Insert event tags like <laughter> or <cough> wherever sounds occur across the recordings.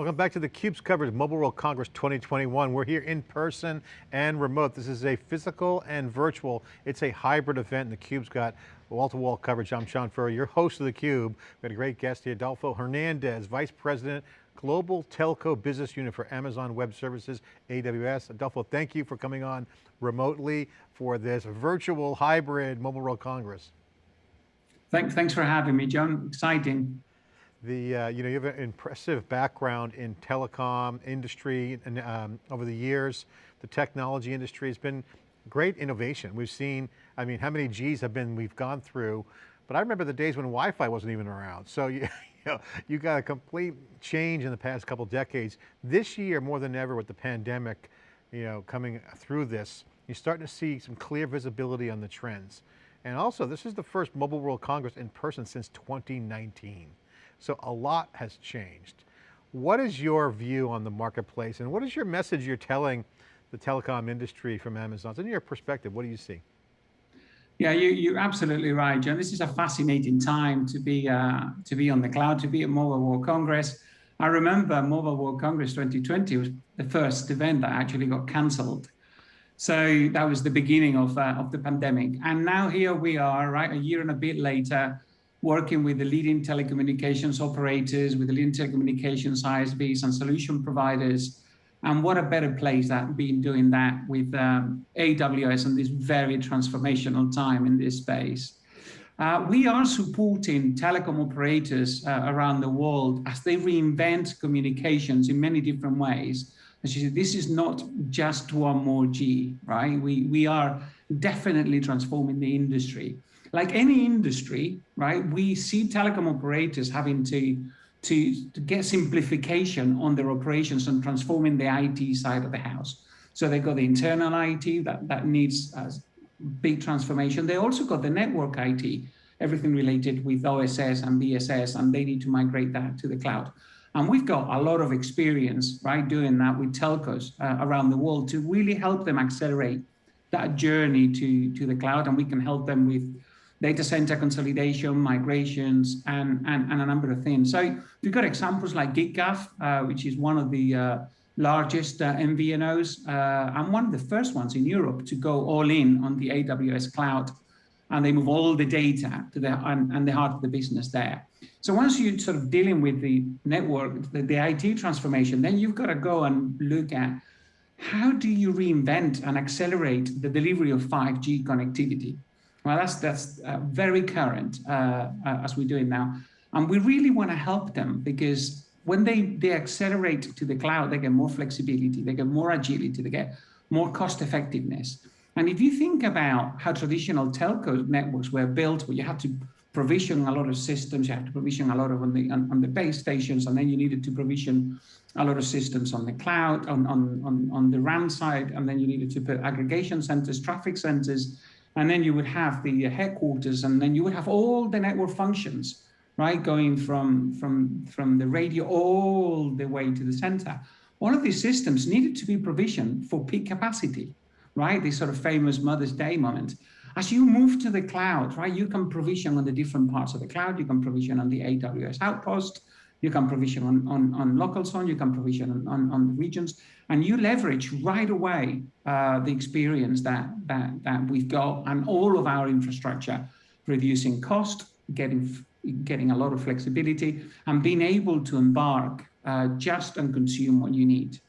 Welcome back to theCUBE's coverage of Mobile World Congress 2021. We're here in person and remote. This is a physical and virtual. It's a hybrid event and theCUBE's got wall-to-wall -wall coverage. I'm John Furrier, your host of theCUBE. We've got a great guest here, Adolfo Hernandez, Vice President, Global Telco Business Unit for Amazon Web Services, AWS. Adolfo, thank you for coming on remotely for this virtual hybrid Mobile World Congress. Thanks, thanks for having me, John. Exciting. The, uh, you know, you have an impressive background in telecom industry and um, over the years, the technology industry has been great innovation. We've seen, I mean, how many Gs have been, we've gone through, but I remember the days when Wi-Fi wasn't even around. So you, <laughs> you, know, you got a complete change in the past couple decades. This year, more than ever with the pandemic, you know, coming through this, you're starting to see some clear visibility on the trends. And also, this is the first Mobile World Congress in person since 2019. So a lot has changed. What is your view on the marketplace and what is your message you're telling the telecom industry from Amazon? In your perspective, what do you see? Yeah, you, are absolutely right, John. This is a fascinating time to be uh, to be on the cloud, to be at Mobile World Congress. I remember Mobile World Congress 2020 was the first event that actually got cancelled. So that was the beginning of, uh, of the pandemic. And now here we are, right, a year and a bit later, working with the leading telecommunications operators, with the leading telecommunications ISPs and solution providers. And what a better place that being doing that with um, AWS and this very transformational time in this space. Uh, we are supporting telecom operators uh, around the world as they reinvent communications in many different ways. As you said, this is not just one more G, right? We, we are definitely transforming the industry like any industry, right, we see telecom operators having to, to, to get simplification on their operations and transforming the IT side of the house. So they've got the internal IT that, that needs a big transformation. They also got the network IT, everything related with OSS and BSS, and they need to migrate that to the cloud. And we've got a lot of experience, right, doing that with telcos uh, around the world to really help them accelerate that journey to, to the cloud. And we can help them with data center consolidation, migrations, and, and, and a number of things. So we've got examples like giffgaff, uh, which is one of the uh, largest uh, MVNOs uh, and one of the first ones in Europe to go all in on the AWS cloud. And they move all the data to the and, and the heart of the business there. So once you're sort of dealing with the network, the, the IT transformation, then you've got to go and look at how do you reinvent and accelerate the delivery of 5G connectivity? Well, that's that's uh, very current uh, uh, as we're doing now, and we really want to help them because when they they accelerate to the cloud, they get more flexibility, they get more agility, they get more cost effectiveness. And if you think about how traditional telco networks were built, where you had to provision a lot of systems, you have to provision a lot of on the on, on, the base stations, and then you needed to provision a lot of systems on the cloud, on, on, on, on the RAN side, and then you needed to put aggregation centers, traffic centers, and then you would have the uh, headquarters, and then you would have all the network functions, right, going from, from, from the radio all the way to the center. All of these systems needed to be provisioned for peak capacity, right? This sort of famous Mother's Day moment. As you move to the cloud, right, you can provision on the different parts of the cloud. You can provision on the AWS Outpost. You can provision on, on, on local zone. You can provision on, on, on the regions and you leverage right away uh, the experience that, that, that we've got and all of our infrastructure, reducing cost, getting, getting a lot of flexibility, and being able to embark uh, just and consume what you need.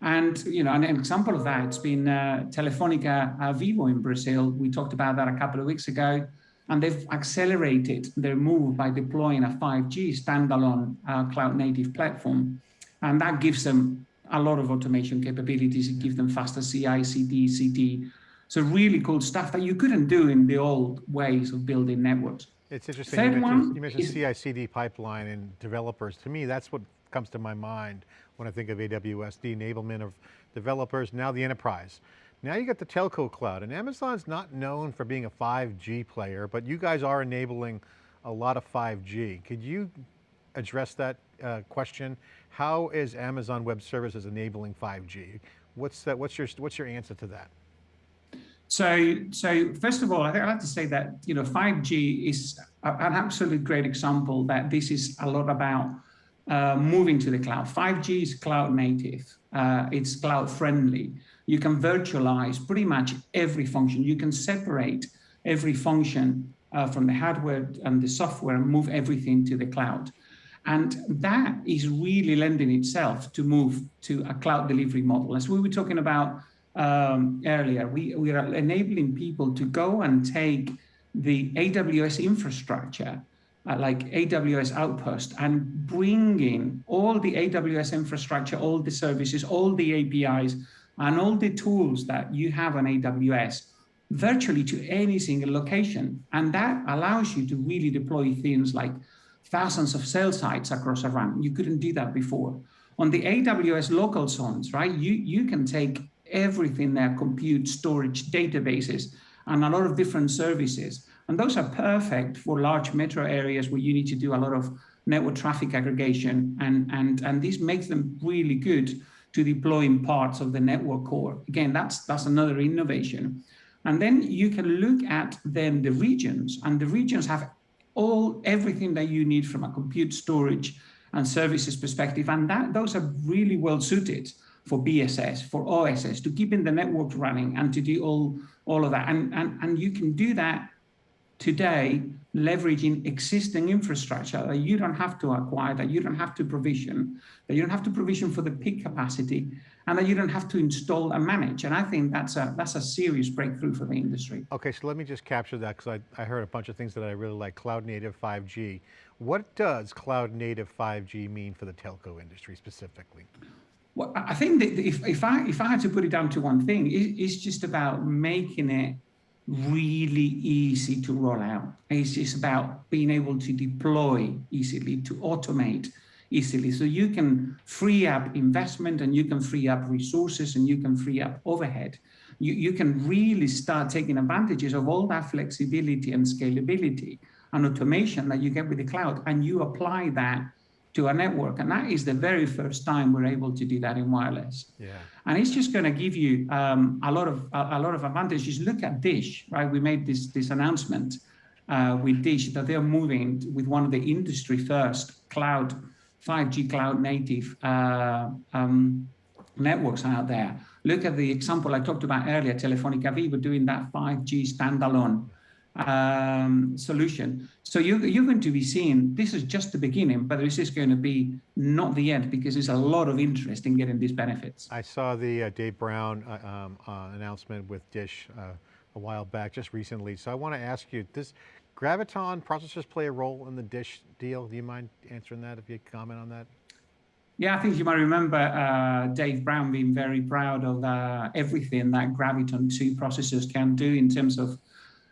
And, you know, an example of that, it's been uh, Telefonica uh, Vivo in Brazil. We talked about that a couple of weeks ago, and they've accelerated their move by deploying a 5G standalone uh, cloud native platform. And that gives them a lot of automation capabilities. It gives them faster CI, CD, CD. So really cool stuff that you couldn't do in the old ways of building networks. It's interesting, Third you mentioned, you mentioned CI-CD pipeline and developers. To me, that's what comes to my mind when I think of AWS, the enablement of developers, now the enterprise. Now you got the telco cloud and Amazon's not known for being a 5G player, but you guys are enabling a lot of 5G. Could you address that uh, question? How is Amazon Web Services enabling 5G? What's that? What's your what's your answer to that? So, so first of all, I think I'd like to say that you know 5G is an absolute great example that this is a lot about uh, moving to the cloud. 5G is cloud native. Uh, it's cloud friendly. You can virtualize pretty much every function. You can separate every function uh, from the hardware and the software and move everything to the cloud. And that is really lending itself to move to a cloud delivery model. As we were talking about um, earlier, we, we are enabling people to go and take the AWS infrastructure, uh, like AWS Outpost, and bringing all the AWS infrastructure, all the services, all the APIs, and all the tools that you have on AWS virtually to any single location. And that allows you to really deploy things like thousands of cell sites across a. You couldn't do that before. On the AWS local zones, right, you, you can take everything there, compute, storage, databases, and a lot of different services. And those are perfect for large metro areas where you need to do a lot of network traffic aggregation. And, and, and this makes them really good to deploying parts of the network core. Again, that's, that's another innovation. And then you can look at then the regions and the regions have all everything that you need from a compute storage and services perspective. And that those are really well suited for BSS, for OSS, to keeping the network running and to do all, all of that. And, and, and you can do that today leveraging existing infrastructure that you don't have to acquire, that you don't have to provision, that you don't have to provision for the peak capacity, and that you don't have to install and manage. And I think that's a, that's a serious breakthrough for the industry. Okay, so let me just capture that because I, I heard a bunch of things that I really like, cloud native 5G. What does cloud native 5G mean for the telco industry specifically? Well, I think that if, if, I, if I had to put it down to one thing, it, it's just about making it really easy to roll out. It's just about being able to deploy easily, to automate easily. So you can free up investment and you can free up resources and you can free up overhead. You, you can really start taking advantages of all that flexibility and scalability and automation that you get with the cloud and you apply that to a network. And that is the very first time we're able to do that in wireless. Yeah. And it's just going to give you um, a lot of a, a, lot of advantages. Look at Dish, right? We made this this announcement uh, with Dish that they're moving with one of the industry first cloud 5G cloud native uh, um, networks out there. Look at the example I talked about earlier, Telefonica Vivo doing that 5G standalone um, solution. So you're, you're going to be seeing, this is just the beginning, but this is going to be not the end because there's a lot of interest in getting these benefits. I saw the uh, Dave Brown uh, um, uh, announcement with Dish uh, a while back, just recently. So I want to ask you, does Graviton processors play a role in the Dish deal? Do you mind answering that if you comment on that? Yeah, I think you might remember uh, Dave Brown being very proud of uh, everything that Graviton 2 processors can do in terms of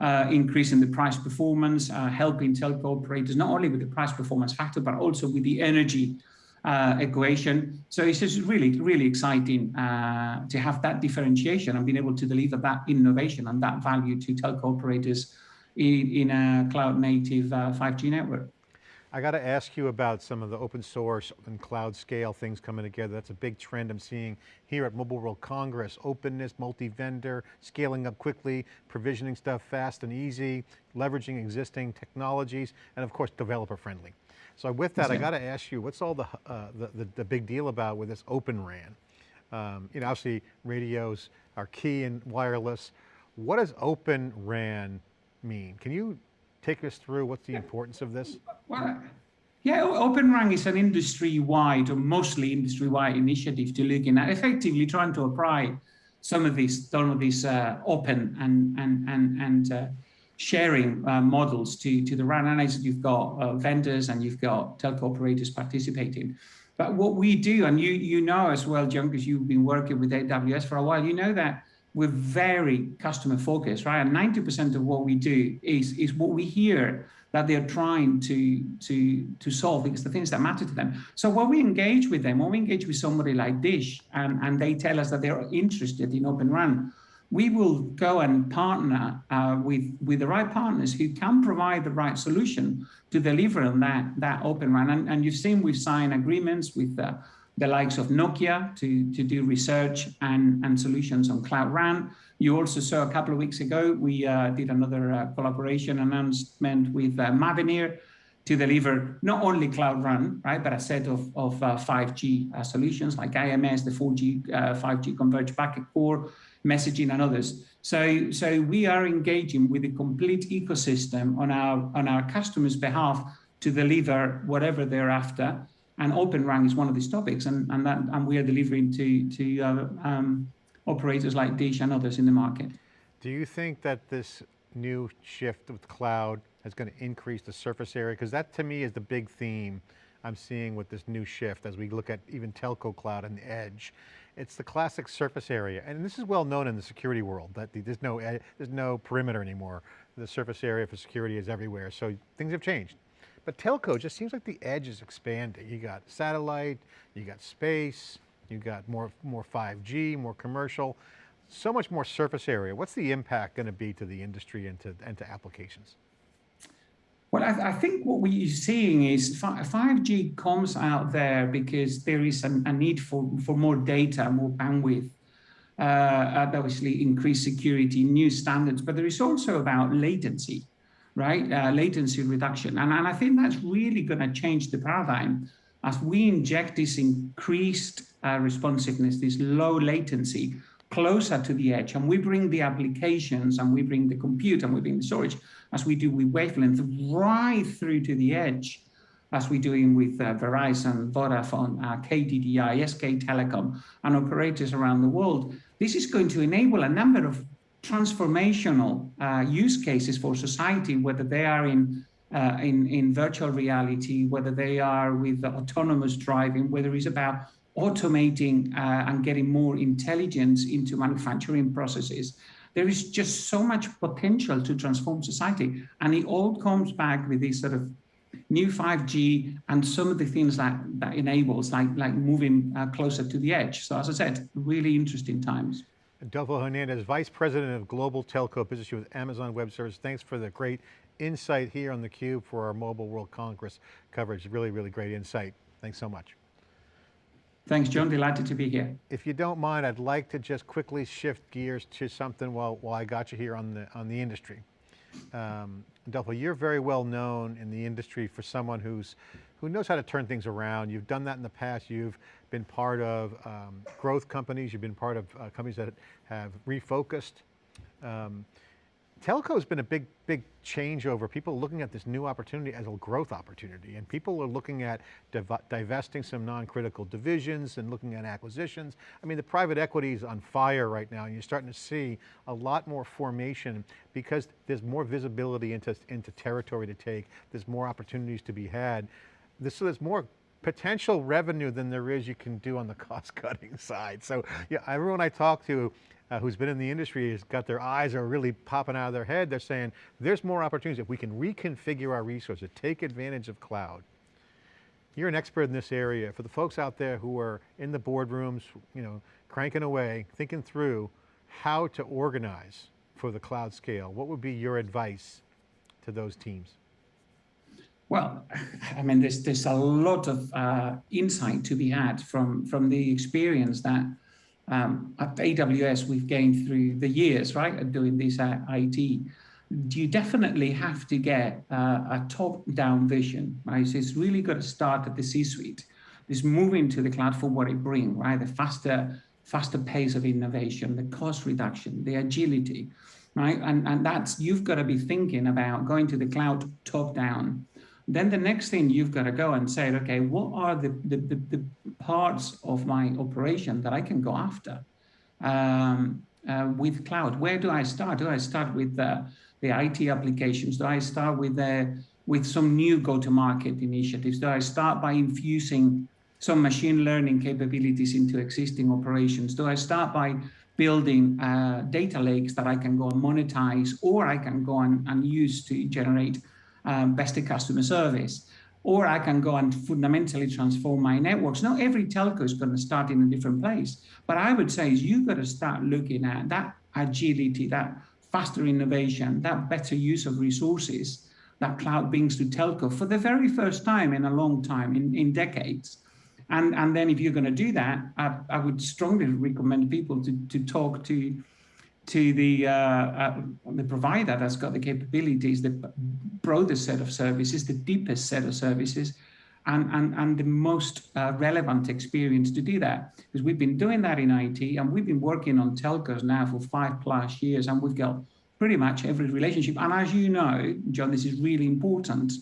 uh, increasing the price performance, uh, helping telco operators, not only with the price performance factor, but also with the energy uh, equation. So it's just really, really exciting uh, to have that differentiation and being able to deliver that innovation and that value to telco operators in, in a cloud native 5G uh, network. I got to ask you about some of the open source and cloud scale things coming together. That's a big trend I'm seeing here at Mobile World Congress. Openness, multi-vendor, scaling up quickly, provisioning stuff fast and easy, leveraging existing technologies, and of course, developer friendly. So with that, I got to ask you, what's all the, uh, the, the, the, big deal about with this Open RAN? Um, you know, obviously radios are key in wireless. What does Open RAN mean? Can you take us through what's the importance of this? Well, yeah, Open RAN is an industry-wide or mostly industry-wide initiative to looking at effectively trying to apply some of these some of these uh, open and and and and uh, sharing uh, models to to the RAN. And as you've got uh, vendors and you've got telco operators participating. But what we do, and you you know as well, John, because you've been working with AWS for a while, you know that we're very customer focused, right? And 90% of what we do is, is what we hear that they're trying to, to, to solve because the things that matter to them. So when we engage with them, when we engage with somebody like Dish and, and they tell us that they're interested in Open RAN, we will go and partner uh, with, with the right partners who can provide the right solution to deliver on that, that Open RAN. And, and you've seen we've signed agreements with uh, the likes of Nokia to, to do research and, and solutions on Cloud RAN. You also saw a couple of weeks ago, we uh, did another uh, collaboration announcement with uh, Mavenir to deliver not only Cloud RAN, right, but a set of, of uh, 5G uh, solutions like IMS, the 4G, 5G uh, converged packet core, messaging and others. So, so we are engaging with the complete ecosystem on our, on our customers' behalf to deliver whatever they're after. And Open RAN is one of these topics, and, and, that, and we are delivering to, to uh, um, operators like Dish and others in the market. Do you think that this new shift with cloud is going to increase the surface area? Because that to me is the big theme I'm seeing with this new shift as we look at even telco cloud and the edge. It's the classic surface area. And this is well known in the security world that there's no, there's no perimeter anymore. The surface area for security is everywhere. So things have changed. But telco just seems like the edge is expanding. You got satellite, you got space, you got more, more 5G, more commercial, so much more surface area. What's the impact going to be to the industry and to, and to applications? Well, I, I, think what we're seeing is 5G comes out there because there is a, a need for, for more data, more bandwidth, uh, obviously increased security, new standards, but there is also about latency, right? Uh, latency reduction. And, and I think that's really going to change the paradigm as we inject this increased uh, responsiveness, this low latency closer to the edge, and we bring the applications and we bring the compute and we bring the storage as we do with wavelength right through to the edge, as we're doing with uh, Verizon, Vodafone, uh, KDDI, SK Telecom, and operators around the world. This is going to enable a number of transformational uh, use cases for society, whether they are in, uh, in, in virtual reality, whether they are with autonomous driving, whether it's about automating uh, and getting more intelligence into manufacturing processes. There is just so much potential to transform society. And it all comes back with this sort of new 5G and some of the things that that enables, like, like moving uh, closer to the edge. So as I said, really interesting times. Adolfo Hernandez, Vice President of Global Telco Business with Amazon Web Services. Thanks for the great insight here on theCUBE for our Mobile World Congress coverage. Really, really great insight. Thanks so much. Thanks, John. Delighted to be here. If you don't mind, I'd like to just quickly shift gears to something while, while I got you here on the, on the industry. Um, Adolfo, you're very well known in the industry for someone who's, who knows how to turn things around. You've done that in the past. You've been part of um, growth companies. You've been part of uh, companies that have refocused. Um, telco has been a big, big changeover. People are looking at this new opportunity as a growth opportunity, and people are looking at div divesting some non-critical divisions and looking at acquisitions. I mean, the private equity is on fire right now, and you're starting to see a lot more formation because there's more visibility into, into territory to take. There's more opportunities to be had. This, there's more potential revenue than there is you can do on the <laughs> cost cutting side. So yeah, everyone I talk to uh, who's been in the industry has got their eyes are really popping out of their head. They're saying there's more opportunities if we can reconfigure our resources, take advantage of cloud. You're an expert in this area. For the folks out there who are in the boardrooms, you know, cranking away, thinking through how to organize for the cloud scale, what would be your advice to those teams? Well, I mean, there's there's a lot of uh, insight to be had from from the experience that um, at AWS we've gained through the years, right, of doing this at IT. You definitely have to get uh, a top-down vision, right? So it's really got to start at the C-suite. This moving to the cloud for what it brings, right? The faster, faster pace of innovation, the cost reduction, the agility, right? And, and that's, you've got to be thinking about going to the cloud top-down then the next thing you've got to go and say, okay, what are the, the, the, the parts of my operation that I can go after um, uh, with cloud? Where do I start? Do I start with the, the IT applications? Do I start with the, with some new go-to-market initiatives? Do I start by infusing some machine learning capabilities into existing operations? Do I start by building uh, data lakes that I can go and monetize or I can go and, and use to generate um, best in customer service. Or I can go and fundamentally transform my networks. Not every telco is going to start in a different place. But I would say is you've got to start looking at that agility, that faster innovation, that better use of resources that cloud brings to telco for the very first time in a long time, in, in decades. And, and then if you're going to do that, I, I would strongly recommend people to, to talk to to the uh, uh, the provider that's got the capabilities, the broadest set of services, the deepest set of services, and, and, and the most uh, relevant experience to do that. Because we've been doing that in IT and we've been working on telcos now for five plus years and we've got pretty much every relationship. And as you know, John, this is really important.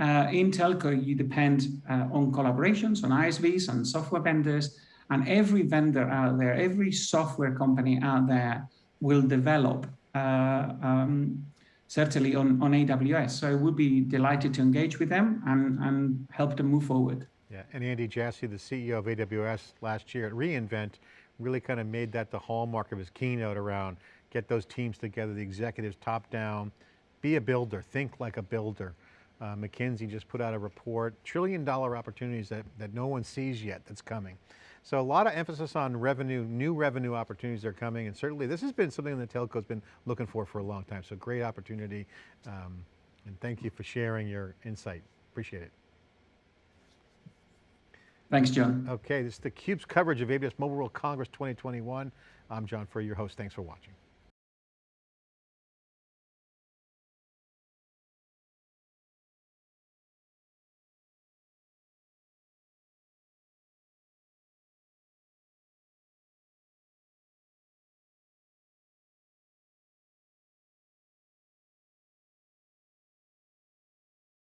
Uh, in telco, you depend uh, on collaborations, on ISVs and software vendors, and every vendor out there, every software company out there will develop uh, um, certainly on, on AWS. So we'll be delighted to engage with them and, and help them move forward. Yeah, and Andy Jassy, the CEO of AWS last year at reInvent, really kind of made that the hallmark of his keynote around get those teams together, the executives top down, be a builder, think like a builder. Uh, McKinsey just put out a report, trillion dollar opportunities that, that no one sees yet that's coming. So a lot of emphasis on revenue, new revenue opportunities are coming, and certainly this has been something that telco's been looking for for a long time, so great opportunity. Um, and thank you for sharing your insight, appreciate it. Thanks, John. Okay, this is theCUBE's coverage of AWS Mobile World Congress 2021. I'm John Furrier, your host, thanks for watching.